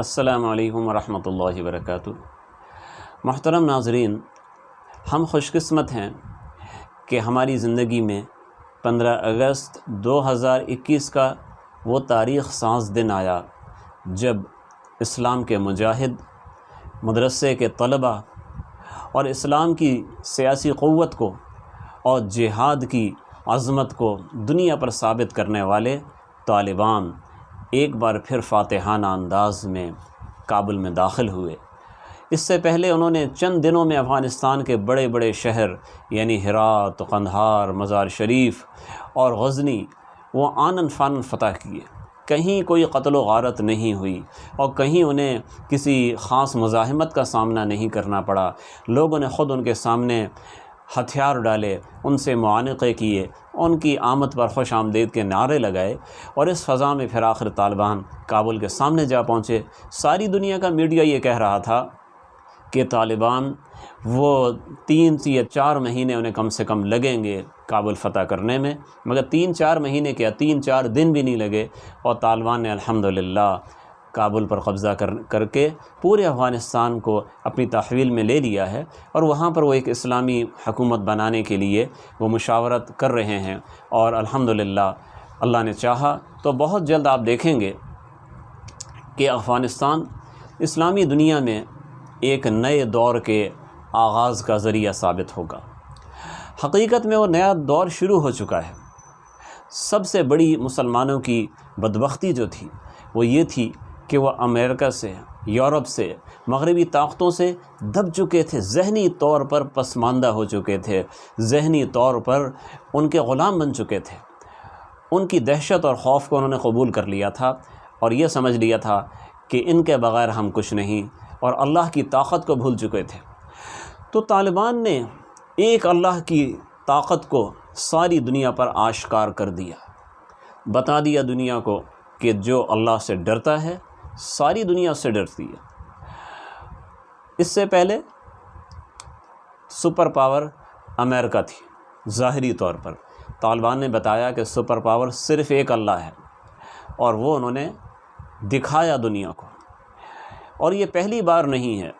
السلام علیکم ورحمۃ اللہ وبرکاتہ۔ محترم ناظرین، ہم خوش قسمت ہیں کہ ہماری زندگی میں پندرہ اگست دو ہزار اکیس کا وہ تاریخ ساز دن آیا جب اسلام کے مجاہد، مدرسے کے طلباء اور اسلام کی سیاسی قوت کو اور جہاد کی عظمت کو دنیا پر ثابت کرنے والے طالبان۔ ایک بار پھر فاتحانہ انداز میں کابل میں داخل ہوئے۔ اس سے پہلے انہوں نے چند دنوں میں افغانستان کے بڑے بڑے شہر یعنی ہرات، قندھار، مزار شریف اور غزنی، وہ آنن فانن فتح کیے۔ کہیں کوئی قتل و غارت نہیں ہوئی اور کہیں انہیں کسی خاص مزاحمت کا سامنا نہیں کرنا پڑا۔ لوگوں نے خود ان کے سامنے ہتھیار ڈالے، ان سے معانقے کیے، ان کی آمد پر خوش آمدید کے نعرے لگائے اور اس فضا میں پھر آخر طالبان کابل کے سامنے جا پہنچے۔ ساری دنیا کا میڈیا یہ کہہ رہا تھا کہ طالبان وہ تین یا چار مہینے انہیں کم سے کم لگیں گے کابل فتح کرنے میں، مگر تین چار مہینے کیا تین چار دن بھی نہیں لگے اور طالبان نے الحمدللہ کابل پر قبضہ کر کر کے پورے افغانستان کو اپنی تحویل میں لے لیا ہے اور وہاں پر وہ ایک اسلامی حکومت بنانے کے لیے وہ مشاورت کر رہے ہیں اور الحمدللہ اللہ نے چاہا تو بہت جلد آپ دیکھیں گے کہ افغانستان اسلامی دنیا میں ایک نئے دور کے آغاز کا ذریعہ ثابت ہوگا۔ حقیقت میں وہ نیا دور شروع ہو چکا ہے۔ سب سے بڑی مسلمانوں کی بدبختی جو تھی وہ یہ تھی کہ وہ امریکہ سے، یورپ سے، مغربی طاقتوں سے دب چکے تھے، ذہنی طور پر پسماندہ ہو چکے تھے، ذہنی طور پر ان کے غلام بن چکے تھے۔ ان کی دہشت اور خوف کو انہوں نے قبول کر لیا تھا اور یہ سمجھ لیا تھا کہ ان کے بغیر ہم کچھ نہیں اور اللہ کی طاقت کو بھول چکے تھے۔ تو طالبان نے ایک اللہ کی طاقت کو ساری دنیا پر آشکار کر دیا۔ بتا دیا دنیا کو کہ جو اللہ سے ڈرتا ہے ساری دنیا اس سے ڈرتی ہے۔ اس سے پہلے سپر پاور امریکہ تھی، ظاہری طور پر۔ طالبان نے بتایا کہ سپر پاور صرف ایک اللہ ہے اور وہ انہوں نے دکھایا دنیا کو۔ اور یہ پہلی بار نہیں ہے۔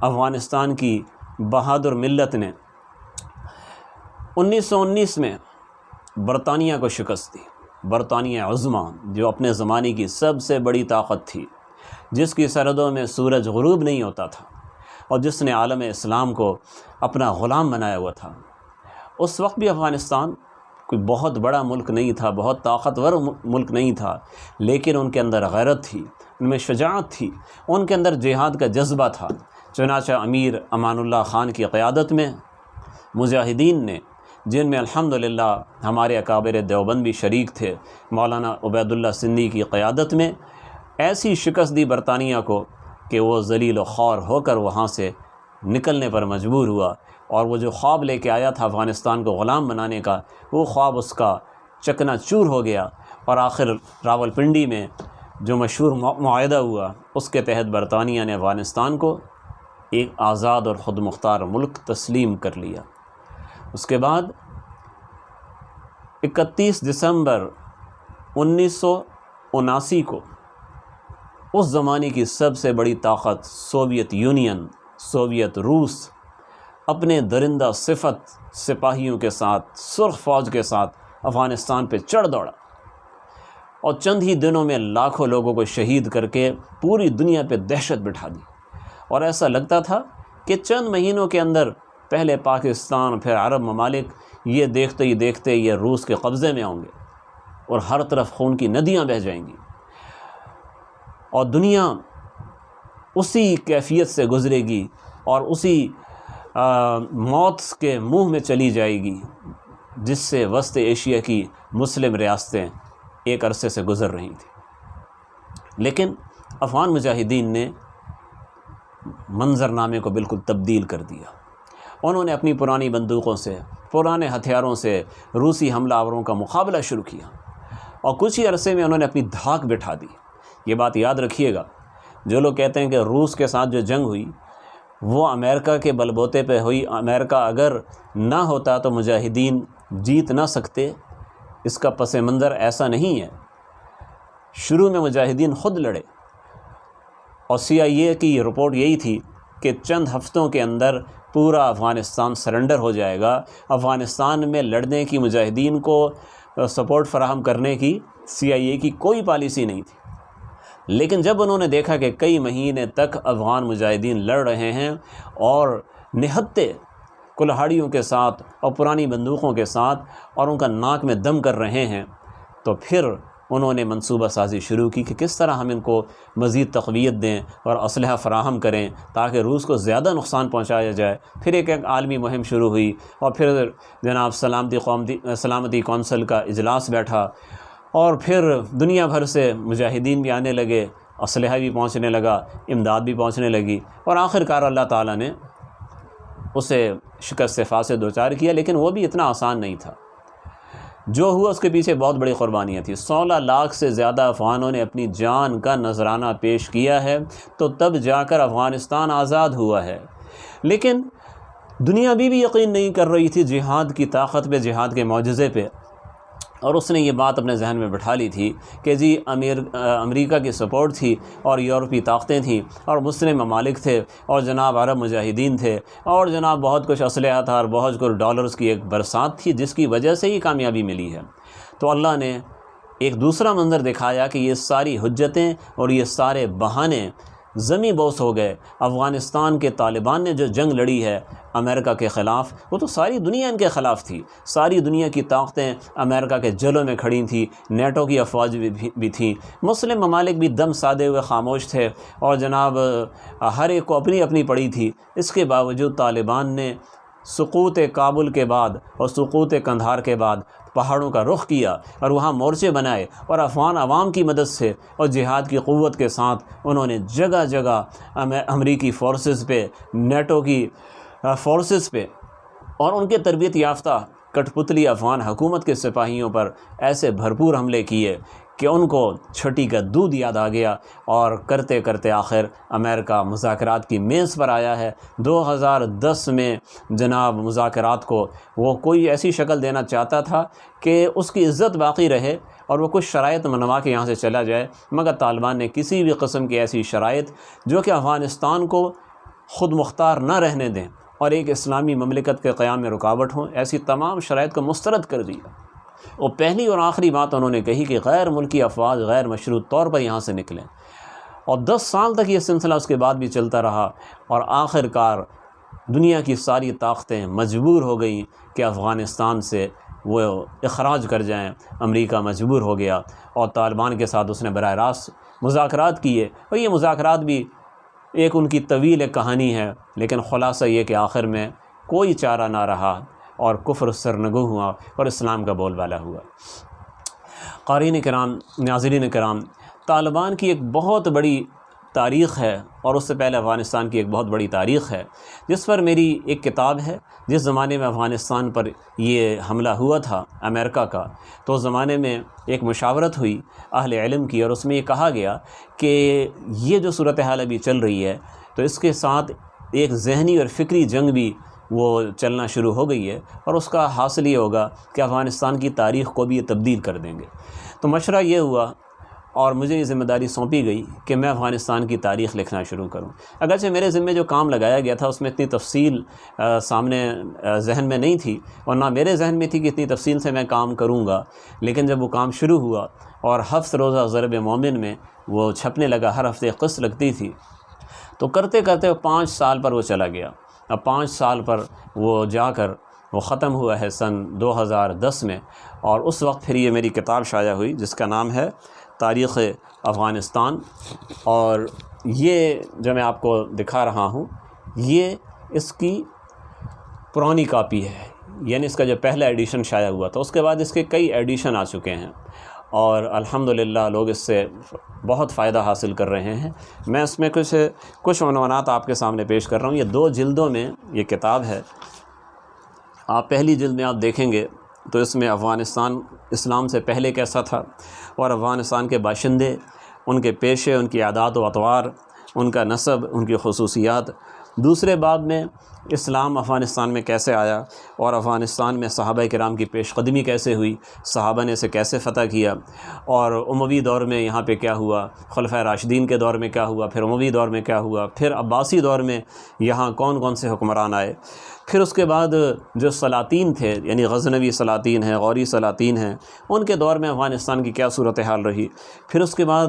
افغانستان کی بہادر ملت نے انیس سو انیس میں برطانیہ کو شکست دی۔ برطانیہ عظمہ جو اپنے زمانے کی سب سے بڑی طاقت تھی، جس کی سرحدوں میں سورج غروب نہیں ہوتا تھا اور جس نے عالم اسلام کو اپنا غلام بنایا ہوا تھا۔ اس وقت بھی افغانستان کوئی بہت بڑا ملک نہیں تھا، بہت طاقتور ملک نہیں تھا، لیکن ان کے اندر غیرت تھی، ان میں شجاعت تھی، ان کے اندر جہاد کا جذبہ تھا۔ چنانچہ امیر امان اللہ خان کی قیادت میں مجاہدین نے جن میں الحمدللہ ہمارے اکابر دیوبند بھی شریک تھے، مولانا عبید اللہ سندھی کی قیادت میں، ایسی شکست دی برطانیہ کو کہ وہ ذلیل و خور ہو کر وہاں سے نکلنے پر مجبور ہوا اور وہ جو خواب لے کے آیا تھا افغانستان کو غلام بنانے کا، وہ خواب اس کا چکنا چور ہو گیا اور آخر راول پنڈی میں جو مشہور معاہدہ ہوا، اس کے تحت برطانیہ نے افغانستان کو ایک آزاد اور خود مختار ملک تسلیم کر لیا۔ اس کے بعد اکتیس دسمبر انیس سو اناسی کو اس زمانے کی سب سے بڑی طاقت سوویت یونین، سوویت روس اپنے درندہ صفت سپاہیوں کے ساتھ، سرخ فوج کے ساتھ افغانستان پہ چڑھ دوڑا اور چند ہی دنوں میں لاکھوں لوگوں کو شہید کر کے پوری دنیا پہ دہشت بٹھا دی۔ اور ایسا لگتا تھا کہ چند مہینوں کے اندر پہلے پاکستان، پھر عرب ممالک، یہ دیکھتے ہی دیکھتے یہ روس کے قبضے میں ہوں گے اور ہر طرف خون کی ندیاں بہہ جائیں گی۔ اور دنیا اسی کیفیت سے گزرے گی اور اسی موت کے منہ میں چلی جائے گی، جس سے وسط ایشیا کی مسلم ریاستیں ایک عرصے سے گزر رہی تھیں۔ لیکن افغان مجاہدین نے منظرنامے کو بالکل تبدیل کر دیا۔ انہوں نے اپنی پرانی بندوقوں سے، پرانے ہتھیاروں سے روسی حملہ آوروں کا مقابلہ شروع کیا اور کچھ ہی عرصے میں انہوں نے اپنی دھاک بٹھا دی۔ یہ بات یاد رکھیے گا، جو لوگ کہتے ہیں کہ روس کے ساتھ جو جنگ ہوئی، وہ امریکہ کے بلبوتے پہ ہوئی۔ امریکہ اگر نہ ہوتا تو مجاہدین جیت نہ سکتے۔ اس کا پس منظر ایسا نہیں ہے۔ شروع میں مجاہدین خود لڑے۔ اور سی آئی اے کی رپورٹ یہی تھی کہ چند ہفتوں کے اندر پورا افغانستان سرنڈر ہو جائے گا۔ افغانستان میں لڑنے کی مجاہدین کو سپورٹ فراہم کرنے کی سی آئی اے کی کوئی پالیسی نہیں تھی۔ لیکن جب انہوں نے دیکھا کہ کئی مہینے تک افغان مجاہدین لڑ رہے ہیں اور نہتے کلہاڑیوں کے ساتھ اور پرانی بندوقوں کے ساتھ اور ان کا ناک میں دم کر رہے ہیں، تو پھر انہوں نے منصوبہ سازی شروع کی کہ کس طرح ہم ان کو مزید تقویت دیں اور اسلحہ فراہم کریں تاکہ روس کو زیادہ نقصان پہنچایا جائے۔ پھر ایک ایک عالمی مہم شروع ہوئی اور پھر جناب سلامتی قومتی سلامتی کونسل کا اجلاس بیٹھا اور پھر دنیا بھر سے مجاہدین بھی آنے لگے، اسلحہ بھی پہنچنے لگا، امداد بھی پہنچنے لگی اور آخر کار اللہ تعالیٰ نے اسے شکست سے دو چار کیا، لیکن وہ بھی اتنا آسان نہیں تھا۔ جو ہوا اس کے پیچھے بہت بڑی قربانیاں تھیں۔ سولہ لاکھ سے زیادہ افغانوں نے اپنی جان کا نذرانہ پیش کیا ہے۔ تو تب جا کر افغانستان آزاد ہوا ہے۔ لیکن دنیا بھی بھی یقین نہیں کر رہی تھی جہاد کی طاقت پہ، جہاد کے معجزے پہ۔ اور اس نے یہ بات اپنے ذہن میں بٹھا لی تھی کہ جی امیر امریکہ کی سپورٹ تھی اور یورپی طاقتیں تھیں اور مسلم ممالک تھے اور جناب عرب مجاہدین تھے اور جناب بہت کچھ اسلحہ تھا اور بہت کچھ ڈالرز کی ایک برسات تھی جس کی وجہ سے ہی کامیابی ملی ہے۔ تو اللہ نے ایک دوسرا منظر دکھایا کہ یہ ساری حجتیں اور یہ سارے بہانے زمیں بوس ہو گئے۔ افغانستان کے طالبان نے جو جنگ لڑی ہے امریکہ کے خلاف، وہ تو ساری دنیا ان کے خلاف تھی۔ ساری دنیا کی طاقتیں امریکہ کے جلوں میں کھڑی تھیں، نیٹو کی افواج بھی تھیں۔ مسلم ممالک بھی دم سادے ہوئے، خاموش تھے۔ اور جناب، ہر ایک کو اپنی اپنی پڑی تھی۔ اس کے باوجود طالبان نے سقوط کابل کے بعد اور سقوط کندھار کے بعد پہاڑوں کا رخ کیا اور وہاں مورچے بنائے اور افغان عوام کی مدد سے اور جہاد کی قوت کے ساتھ انہوں نے جگہ جگہ امریکی فورسز پہ نیٹو کی فورسز پہ اور ان کے تربیت یافتہ کٹ پتلی افغان حکومت کے سپاہیوں پر ایسے بھرپور حملے کیے کہ ان کو چھٹی کا دودھ یاد آ گیا اور کرتے کرتے آخر امریکہ مذاکرات کی میز پر آیا ہے۔ دو ہزار دس میں جناب مذاکرات کو وہ کوئی ایسی شکل دینا چاہتا تھا کہ اس کی عزت باقی رہے اور وہ کچھ شرائط منوا کے یہاں سے چلا جائے، مگر طالبان نے کسی بھی قسم کی ایسی شرائط جو کہ افغانستان کو خود مختار نہ رہنے دیں اور ایک اسلامی مملکت کے قیام میں رکاوٹ ہوں، ایسی تمام شرائط کو مسترد کر دیا۔ وہ پہلی اور آخری بات انہوں نے کہی کہ غیر ملکی افواج غیر مشروط طور پر یہاں سے نکلیں اور دس سال تک یہ سلسلہ اس کے بعد بھی چلتا رہا اور آخر کار دنیا کی ساری طاقتیں مجبور ہو گئیں کہ افغانستان سے وہ اخراج کر جائیں۔ امریکہ مجبور ہو گیا اور طالبان کے ساتھ اس نے براہ راست مذاکرات کیے۔ اور یہ مذاکرات بھی ایک ان کی طویل ایک کہانی ہے، لیکن خلاصہ یہ کہ آخر میں کوئی چارہ نہ رہا۔ اور کفر سرنگو ہوا اور اسلام کا بول بالا ہوا۔ قارئین کرام، ناظرین کرام، طالبان کی ایک بہت بڑی تاریخ ہے اور اس سے پہلے افغانستان کی ایک بہت بڑی تاریخ ہے، جس پر میری ایک کتاب ہے۔ جس زمانے میں افغانستان پر یہ حملہ ہوا تھا امریکہ کا، تو اس زمانے میں ایک مشاورت ہوئی اہل علم کی اور اس میں یہ کہا گیا کہ یہ جو صورتحال ابھی چل رہی ہے، تو اس کے ساتھ ایک ذہنی اور فکری جنگ بھی وہ چلنا شروع ہو گئی ہے اور اس کا حاصل یہ ہوگا کہ افغانستان کی تاریخ کو بھی یہ تبدیل کر دیں گے۔ تو مشورہ یہ ہوا اور مجھے یہ ذمہ داری سونپی گئی کہ میں افغانستان کی تاریخ لکھنا شروع کروں۔ اگرچہ میرے ذمے جو کام لگایا گیا تھا اس میں اتنی تفصیل سامنے ذہن میں نہیں تھی اور نہ میرے ذہن میں تھی کہ اتنی تفصیل سے میں کام کروں گا۔ لیکن جب وہ کام شروع ہوا اور ہفت روزہ ضرب مومن میں وہ چھپنے لگا، ہر ہفتے قسط لگتی تھی، تو کرتے کرتے پانچ سال پر وہ چلا گیا۔ اب پانچ سال پر وہ جا کر وہ ختم ہوا ہے سن دو ہزار دس میں اور اس وقت پھر یہ میری کتاب شائع ہوئی جس کا نام ہے تاریخ افغانستان اور یہ جو میں آپ کو دکھا رہا ہوں، یہ اس کی پرانی کاپی ہے یعنی اس کا جو پہلا ایڈیشن شائع ہوا تھا، اس کے بعد اس کے کئی ایڈیشن آ چکے ہیں۔ اور الحمدللہ لوگ اس سے بہت فائدہ حاصل کر رہے ہیں۔ میں اس میں کچھ کچھ عنوانات آپ کے سامنے پیش کر رہا ہوں۔ یہ دو جلدوں میں یہ کتاب ہے۔ آپ پہلی جلد میں آپ دیکھیں گے تو اس میں افغانستان، اسلام سے پہلے کیسا تھا اور افغانستان کے باشندے، ان کے پیشے، ان کی عادات و اطوار، ان کا نصب، ان کی خصوصیات دوسرے باب میں اسلام افغانستان میں کیسے آیا اور افغانستان میں صحابہ کرام کی پیش قدمی کیسے ہوئی، صحابہ نے اسے کیسے فتح کیا اور اموی دور میں یہاں پہ کیا ہوا خلفۂ راشدین کے دور میں کیا ہوا، پھر اموی دور میں کیا ہوا، پھر عباسی دور میں یہاں کون کون سے حکمران آئے۔ پھر اس کے بعد جو سلاطین تھے یعنی غزنوی سلاطین ہیں، غوری سلاطین ہیں، ان کے دور میں افغانستان کی کیا صورتحال رہی۔ پھر اس کے بعد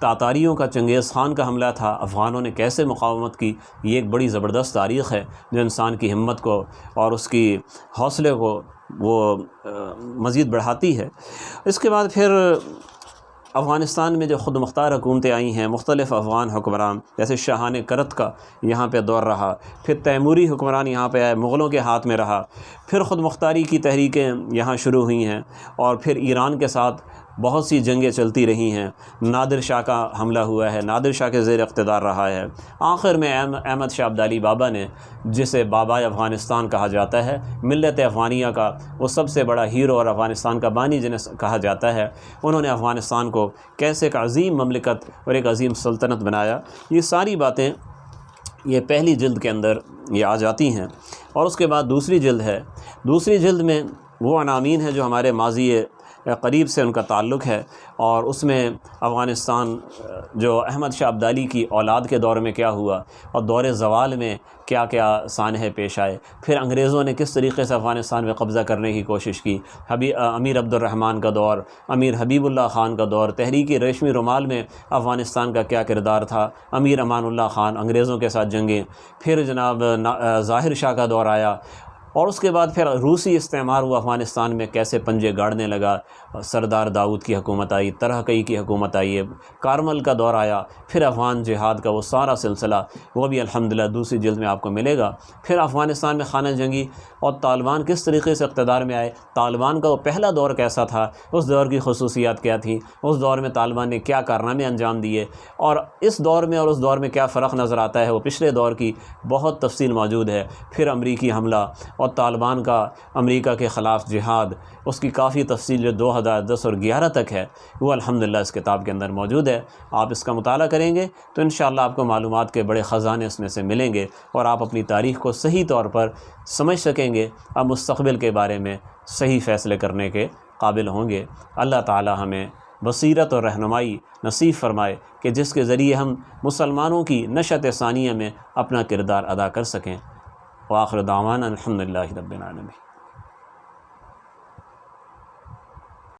تاتاریوں کا چنگیز خان کا حملہ تھا۔ افغانوں نے کیسے مقاومت کی؟ یہ ایک بڑی زبردست تاریخ ہے۔ جو انسان کی ہمت کو اور اس کی حوصلے کو وہ مزید بڑھاتی ہے۔ اس کے بعد پھر افغانستان میں جو خود مختار حکومتیں آئی ہیں، مختلف افغان حکمران، جیسے شاہان کرت کا یہاں پہ دور رہا۔ پھر تیموری حکمران یہاں پہ آئے، مغلوں کے ہاتھ میں رہا۔ پھر خود مختاری کی تحریکیں یہاں شروع ہوئی ہیں۔ اور پھر ایران کے ساتھ بہت سی جنگیں چلتی رہی ہیں۔ نادر شاہ کا حملہ ہوا ہے، نادر شاہ کے زیر اقتدار رہا ہے۔ آخر میں احمد شاہ عبدالی بابا نے، جسے بابا افغانستان کہا جاتا ہے، ملت افغانیہ کا وہ سب سے بڑا ہیرو اور افغانستان کا بانی جنہیں کہا جاتا ہے۔ انہوں نے افغانستان کو کیسے ایک عظیم مملکت اور ایک عظیم سلطنت بنایا؟ یہ ساری باتیں یہ پہلی جلد کے اندر یہ آ جاتی ہیں۔ اور اس کے بعد دوسری جلد ہے۔ دوسری جلد میں وہ عنامین ہیں جو ہمارے ماضی قریب سے ان کا تعلق ہے اور اس میں افغانستان، جو احمد شاہ عبدالی کی اولاد کے دور میں کیا ہوا اور دور زوال میں کیا کیا سانحے پیش آئے، پھر انگریزوں نے کس طریقے سے افغانستان میں قبضہ کرنے کی کوشش کی؟ حبی امیر عبد الرحمن کا دور، امیر حبیب اللہ خان کا دور تحریکی ریشمی رومال میں افغانستان کا کیا کردار تھا؟ امیر امان اللہ خان انگریزوں کے ساتھ جنگیں، پھر جناب ظاہر شاہ کا دور آیا اور اس کے بعد پھر روسی استعمار وہ افغانستان میں، کیسے پنجے گاڑنے لگا۔ سردار داؤد کی حکومت آئی طرح کئی کی حکومت آئی کارمل کا دور آیا۔ پھر افغان جہاد کا وہ سارا سلسلہ، وہ بھی الحمدللہ دوسری جلد میں آپ کو ملے گا۔ پھر افغانستان میں خانہ جنگی اور طالبان کس طریقے سے اقتدار میں آئے؟ طالبان کا وہ پہلا دور کیسا تھا؟ اس دور کی خصوصیات کیا تھیں؟ اس دور میں طالبان نے کیا کارنامے انجام دیے؟ اور اس دور میں اور اس دور میں کیا فرق نظر آتا ہے؟ وہ پچھلے دور کی بہت تفصیل موجود ہے۔ پھر امریکی حملہ اور طالبان کا امریکہ کے خلاف جہاد، اس کی کافی تفصیل جو دو ہزار دس اور گیارہ تک ہے، وہ الحمدللہ اس کتاب کے اندر موجود ہے۔ آپ اس کا مطالعہ کریں گے تو انشاءاللہ آپ کو معلومات کے بڑے خزانے اس میں سے ملیں گے اور آپ اپنی تاریخ کو صحیح طور پر سمجھ سکیں گے۔ اب مستقبل کے بارے میں صحیح فیصلے کرنے کے قابل ہوں گے۔ اللہ تعالی ہمیں بصیرت اور رہنمائی نصیب فرمائے کہ جس کے ذریعے ہم مسلمانوں کی نشت ثانیہ میں اپنا کردار ادا کر سکیں۔ وآخر دعوانا الحمد للہ رب العالمين